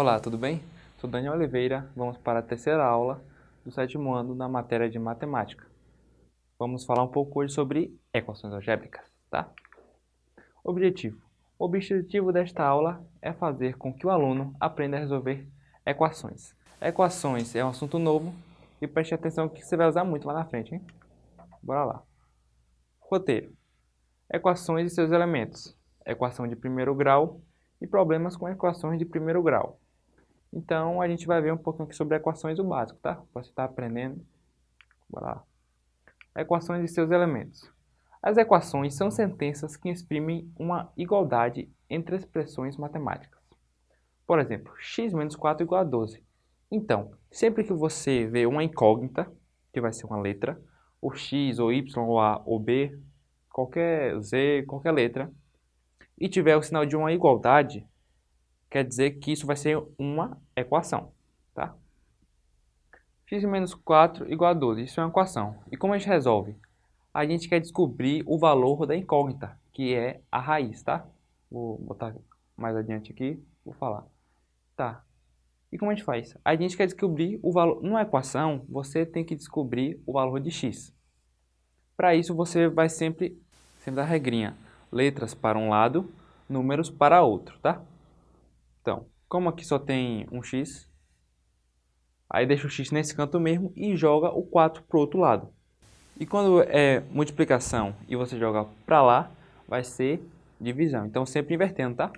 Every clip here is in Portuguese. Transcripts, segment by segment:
Olá, tudo bem? Sou Daniel Oliveira, vamos para a terceira aula do sétimo ano na matéria de matemática. Vamos falar um pouco hoje sobre equações algébricas, tá? Objetivo. O objetivo desta aula é fazer com que o aluno aprenda a resolver equações. Equações é um assunto novo e preste atenção que você vai usar muito lá na frente, hein? Bora lá. Roteiro. Equações e seus elementos. Equação de primeiro grau e problemas com equações de primeiro grau. Então, a gente vai ver um pouquinho aqui sobre equações o básico, tá? Você está aprendendo. Bora lá. Equações e seus elementos. As equações são sentenças que exprimem uma igualdade entre expressões matemáticas. Por exemplo, x menos 4 igual a 12. Então, sempre que você vê uma incógnita, que vai ser uma letra, ou x, ou y, ou a, ou b, qualquer z, qualquer letra, e tiver o sinal de uma igualdade, quer dizer que isso vai ser uma equação, tá? x menos 4 igual a 12, isso é uma equação. E como a gente resolve? A gente quer descobrir o valor da incógnita, que é a raiz, tá? Vou botar mais adiante aqui, vou falar. Tá. E como a gente faz? A gente quer descobrir o valor... Numa equação, você tem que descobrir o valor de x. Para isso, você vai sempre, sempre dar regrinha letras para um lado, números para outro, tá? Então, como aqui só tem um x, aí deixa o x nesse canto mesmo e joga o 4 para o outro lado. E quando é multiplicação e você joga para lá, vai ser divisão. Então, sempre invertendo, tá?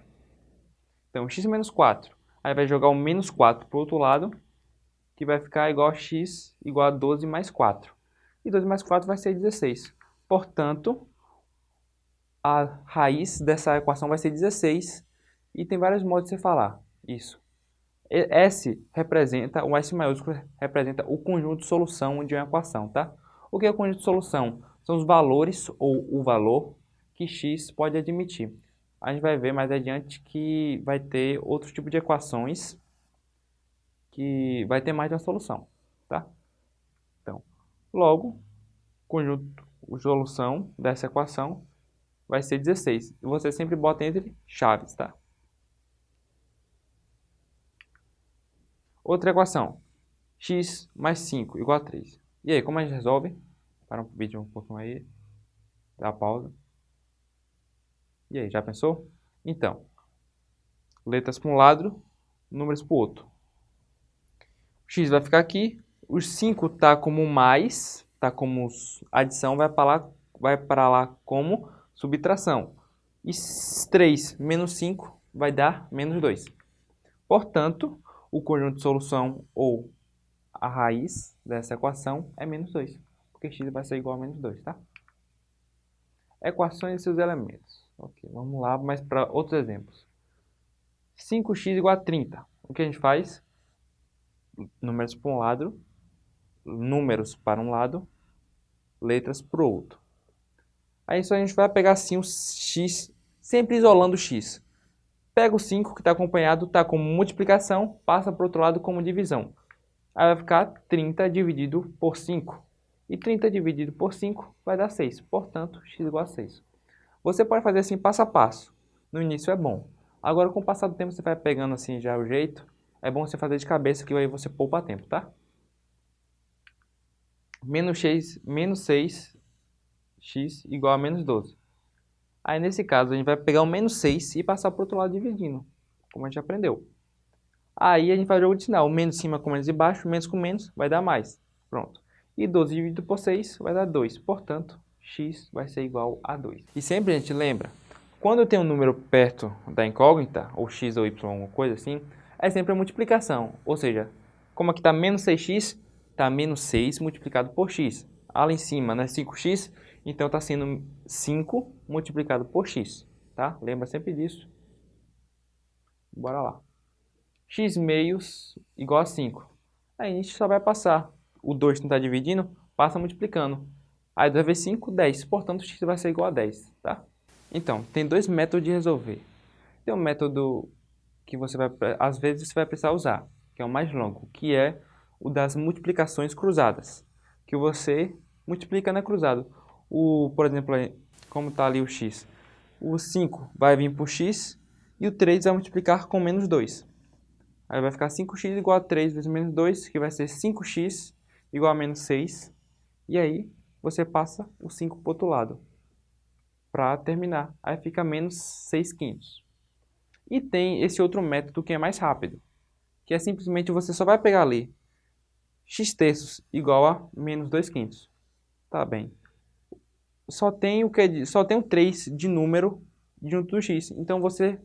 Então, x menos 4. Aí vai jogar o menos 4 para o outro lado, que vai ficar igual a x igual a 12 mais 4. E 12 mais 4 vai ser 16. Portanto, a raiz dessa equação vai ser 16 e tem vários modos de você falar isso. S representa, o S maiúsculo representa o conjunto de solução de uma equação, tá? O que é o conjunto de solução? São os valores ou o valor que x pode admitir. A gente vai ver mais adiante que vai ter outro tipo de equações que vai ter mais de uma solução, tá? Então, logo, conjunto, de solução dessa equação vai ser 16. E você sempre bota entre chaves, tá? Outra equação. x mais 5 igual a 3. E aí, como a gente resolve? Para um vídeo um pouquinho aí. Dá pausa. E aí, já pensou? Então, letras para um lado, números para o outro. O x vai ficar aqui. O 5 está como mais, está como adição, vai para lá, vai para lá como subtração. E 3 menos 5 vai dar menos 2. Portanto, o conjunto de solução ou a raiz dessa equação é menos 2. Porque x vai ser igual a menos 2, tá? Equações e seus elementos. Ok, vamos lá, mas para outros exemplos. 5x igual a 30. O que a gente faz? Números para um lado, números para um lado, letras para o outro. Aí isso a gente vai pegar assim o x, sempre isolando o x. Pega o 5 que está acompanhado, está como multiplicação, passa para o outro lado como divisão. Aí vai ficar 30 dividido por 5. E 30 dividido por 5 vai dar 6. Portanto, x igual a 6. Você pode fazer assim passo a passo. No início é bom. Agora, com o passar do tempo, você vai pegando assim já o jeito. É bom você fazer de cabeça, que aí você poupa tempo, tá? Menos 6, menos 6 x igual a menos 12. Aí, nesse caso, a gente vai pegar o menos 6 e passar para o outro lado dividindo, como a gente aprendeu. Aí, a gente faz o jogo de sinal. Menos cima com menos embaixo, menos com menos vai dar mais. Pronto. E 12 dividido por 6 vai dar 2. Portanto, x vai ser igual a 2. E sempre a gente lembra, quando eu tenho um número perto da incógnita, ou x ou y, alguma coisa assim, é sempre a multiplicação. Ou seja, como aqui está menos 6x, está menos 6 multiplicado por x. Ali em cima, né, 5x, então está sendo 5 multiplicado por x, tá? Lembra sempre disso. Bora lá. x meios igual a 5. Aí a gente só vai passar. O 2 não está dividindo, passa multiplicando. Aí 2 vezes 5, 10. Portanto, x vai ser igual a 10, tá? Então, tem dois métodos de resolver. Tem um método que você vai, às vezes, você vai precisar usar, que é o mais longo, que é o das multiplicações cruzadas, que você multiplica na cruzado o, por exemplo, como está ali o x, o 5 vai vir por x e o 3 vai multiplicar com menos 2. Aí vai ficar 5x igual a 3 vezes menos 2, que vai ser 5x igual a menos 6. E aí você passa o 5 para o outro lado para terminar. Aí fica menos 6 quintos. E tem esse outro método que é mais rápido, que é simplesmente você só vai pegar ali x terços igual a menos 2 quintos. Tá bem. Só tem o que só tem o 3 de número junto do x. Então você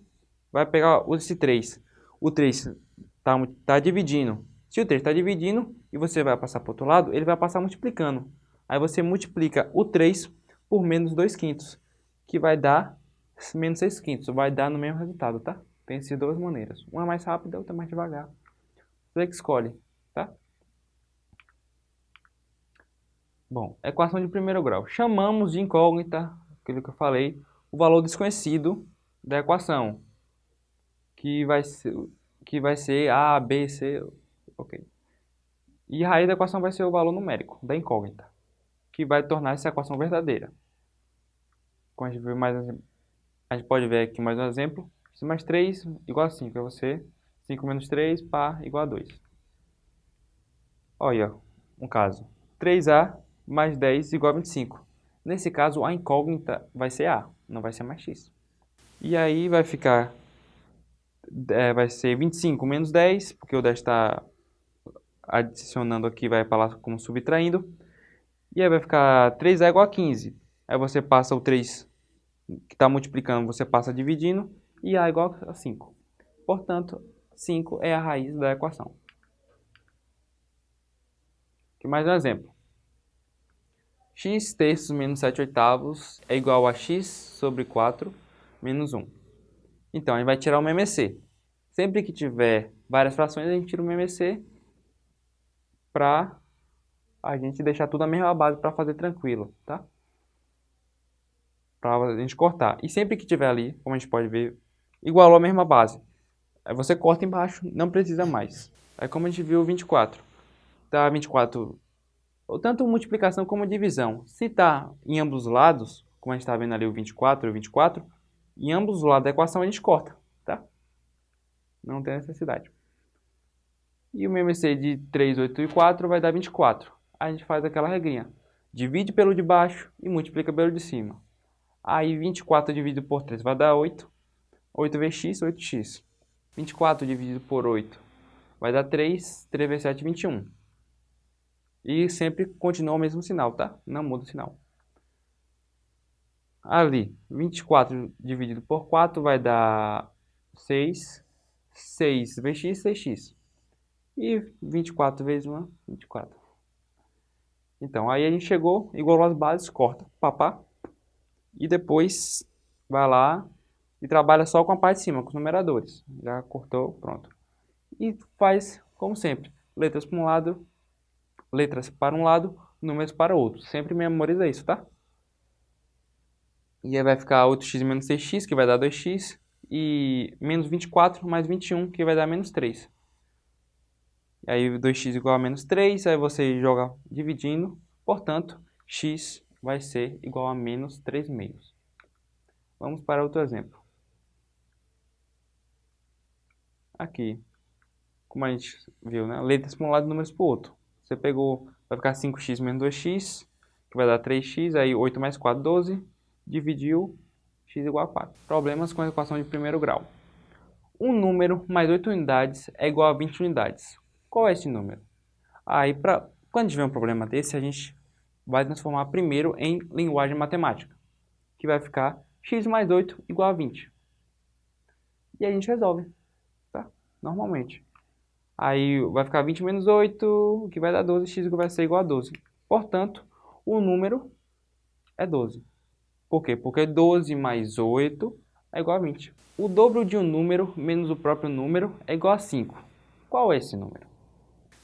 vai pegar esse 3. O 3 está tá dividindo. Se o 3 está dividindo e você vai passar para o outro lado, ele vai passar multiplicando. Aí você multiplica o 3 por menos 2 quintos que vai dar menos 6 quintos. Vai dar no mesmo resultado, tá? Tem essas duas maneiras. Uma mais rápida, outra mais devagar. Você que escolhe, tá? Bom, equação de primeiro grau. Chamamos de incógnita, aquilo que eu falei, o valor desconhecido da equação, que vai ser, que vai ser A, B, C, ok. E a raiz da equação vai ser o valor numérico da incógnita, que vai tornar essa equação verdadeira. Como a gente, mais, a gente pode ver aqui mais um exemplo. x mais 3 igual a 5 é você. 5 menos 3, pá, igual a 2. Olha, um caso. 3a mais 10 igual a 25. Nesse caso, a incógnita vai ser a, não vai ser mais x. E aí vai ficar, é, vai ser 25 menos 10, porque o 10 está adicionando aqui, vai para lá como subtraindo. E aí vai ficar 3a igual a 15. Aí você passa o 3 que está multiplicando, você passa dividindo, e A igual a 5. Portanto, 5 é a raiz da equação. Aqui mais um exemplo. X terços menos 7 oitavos é igual a x sobre 4 menos 1. Então, a gente vai tirar o MMC. Sempre que tiver várias frações, a gente tira o MMC para a gente deixar tudo a mesma base para fazer tranquilo, tá? para a gente cortar. E sempre que tiver ali, como a gente pode ver, igualou a mesma base. Aí você corta embaixo, não precisa mais. Aí como a gente viu, 24. Tá 24, tanto multiplicação como divisão. Se está em ambos os lados, como a gente está vendo ali o 24 e o 24, em ambos os lados da equação a gente corta, tá? Não tem necessidade. E o MMC de 3, 8 e 4 vai dar 24. Aí a gente faz aquela regrinha. Divide pelo de baixo e multiplica pelo de cima. Aí 24 dividido por 3 vai dar 8. 8 vezes x, 8x. 24 dividido por 8 vai dar 3. 3 vezes 7, 21. E sempre continua o mesmo sinal, tá? Não muda o sinal. Ali, 24 dividido por 4 vai dar 6. 6 vezes x, 6x. E 24 vezes 1, 24. Então, aí a gente chegou, igualou as bases, corta, papá e depois vai lá e trabalha só com a parte de cima, com os numeradores. Já cortou, pronto. E faz como sempre, letras para um lado, letras para um lado, números para o outro. Sempre memoriza isso, tá? E aí vai ficar 8x menos 6x, que vai dar 2x, e menos 24 mais 21, que vai dar menos 3. E aí 2x igual a menos 3, aí você joga dividindo, portanto, x vai ser igual a menos 3 meios. Vamos para outro exemplo. Aqui, como a gente viu, né? letras para um lado e números para o outro. Você pegou, vai ficar 5x menos 2x, que vai dar 3x, aí 8 mais 4, 12, dividiu, x igual a 4. Problemas com a equação de primeiro grau. Um número mais 8 unidades é igual a 20 unidades. Qual é esse número? Aí, pra, quando tiver um problema desse, a gente vai transformar primeiro em linguagem matemática, que vai ficar x mais 8 igual a 20. E a gente resolve, tá? Normalmente. Aí vai ficar 20 menos 8, que vai dar 12, x vai ser igual a 12. Portanto, o número é 12. Por quê? Porque 12 mais 8 é igual a 20. O dobro de um número menos o próprio número é igual a 5. Qual é esse número?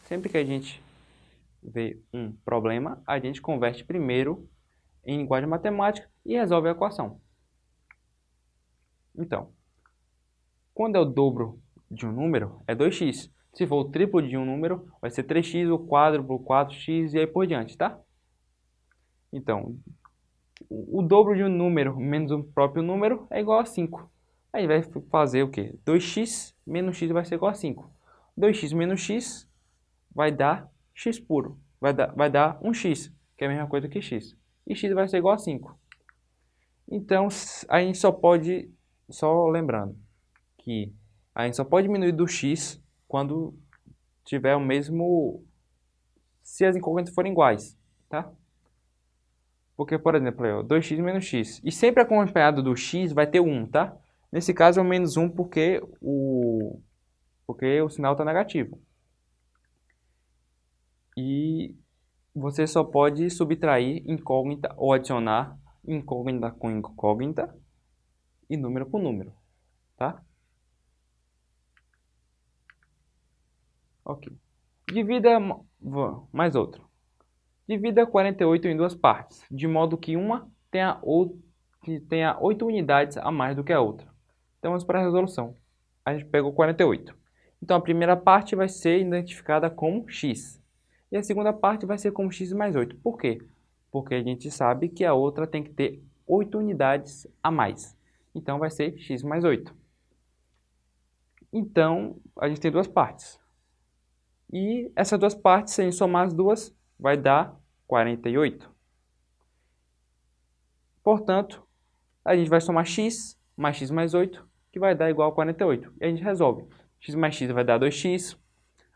Sempre que a gente vê um problema, a gente converte primeiro em linguagem matemática e resolve a equação. Então, quando é o dobro de um número, é 2x. Se for o triplo de um número, vai ser 3x, o quádruplo, 4x e aí por diante, tá? Então, o dobro de um número menos o próprio número é igual a 5. Aí vai fazer o quê? 2x menos x vai ser igual a 5. 2x menos x vai dar x puro. Vai dar, vai dar 1x, que é a mesma coisa que x. E x vai ser igual a 5. Então, a gente só pode, só lembrando, que a gente só pode diminuir do x quando tiver o mesmo, se as incógnitas forem iguais, tá? Porque, por exemplo, 2x menos x. E sempre acompanhado do x vai ter 1, tá? Nesse caso é o menos 1 porque o, porque o sinal está negativo. E você só pode subtrair incógnita ou adicionar incógnita com incógnita e número com número, tá? Ok. Divida mais outro. Divida 48 em duas partes, de modo que uma tenha, ou, tenha 8 unidades a mais do que a outra. Então vamos para a resolução. A gente pegou 48. Então a primeira parte vai ser identificada como x. E a segunda parte vai ser como x mais 8. Por quê? Porque a gente sabe que a outra tem que ter 8 unidades a mais. Então vai ser x mais 8. Então a gente tem duas partes. E essas duas partes, se a gente somar as duas, vai dar 48. Portanto, a gente vai somar x mais x mais 8, que vai dar igual a 48. E a gente resolve. x mais x vai dar 2x.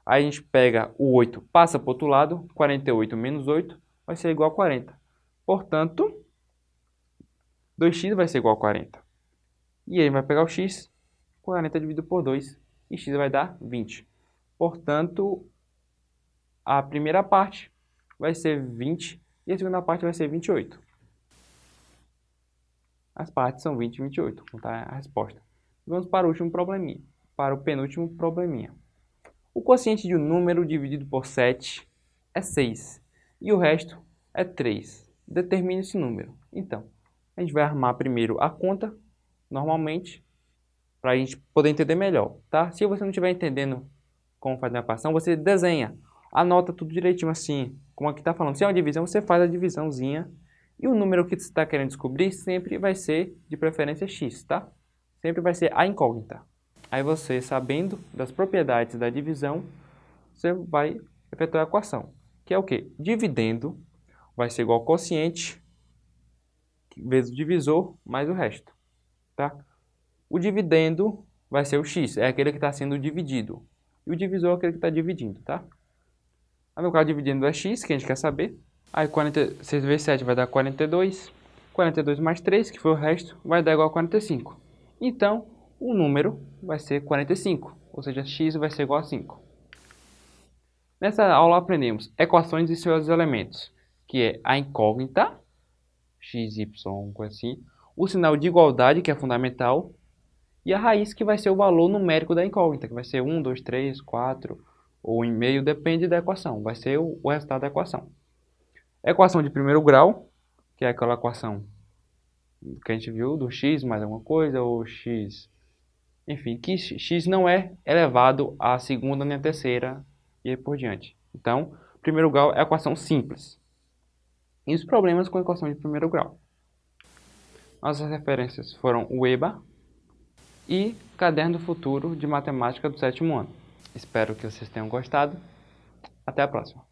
Aí a gente pega o 8, passa para o outro lado, 48 menos 8 vai ser igual a 40. Portanto, 2x vai ser igual a 40. E aí vai pegar o x, 40 dividido por 2, e x vai dar 20. Portanto, a primeira parte vai ser 20 e a segunda parte vai ser 28. As partes são 20 e 28, contar a resposta. Vamos para o último probleminha, para o penúltimo probleminha. O quociente de um número dividido por 7 é 6 e o resto é 3. Determine esse número. Então, a gente vai armar primeiro a conta, normalmente, para a gente poder entender melhor, tá? Se você não estiver entendendo como fazer a equação, você desenha, anota tudo direitinho assim, como aqui está falando. Se é uma divisão, você faz a divisãozinha e o número que você está querendo descobrir sempre vai ser de preferência x, tá? Sempre vai ser a incógnita. Aí você, sabendo das propriedades da divisão, você vai efetuar a equação, que é o quê? Dividendo vai ser igual ao quociente vezes o divisor mais o resto, tá? O dividendo vai ser o x, é aquele que está sendo dividido. E o divisor é aquele que está dividindo, tá? Aí no caso dividindo é x, que a gente quer saber. Aí 40, 6 vezes 7 vai dar 42. 42 mais 3, que foi o resto, vai dar igual a 45. Então, o número vai ser 45, ou seja, x vai ser igual a 5. Nessa aula aprendemos equações e seus elementos, que é a incógnita, x, y, assim, o sinal de igualdade, que é fundamental, e a raiz, que vai ser o valor numérico da incógnita, que vai ser 1, 2, 3, 4, ou em meio, depende da equação, vai ser o, resultado da equação. Equação de primeiro grau, que é aquela equação que a gente viu do x mais alguma coisa, ou x enfim, que x não é elevado à segunda nem à terceira e aí por diante. Então, primeiro grau é equação simples. E os problemas com a equação de primeiro grau. Nossas referências foram o EBA e Caderno Futuro de Matemática do sétimo ano. Espero que vocês tenham gostado. Até a próxima.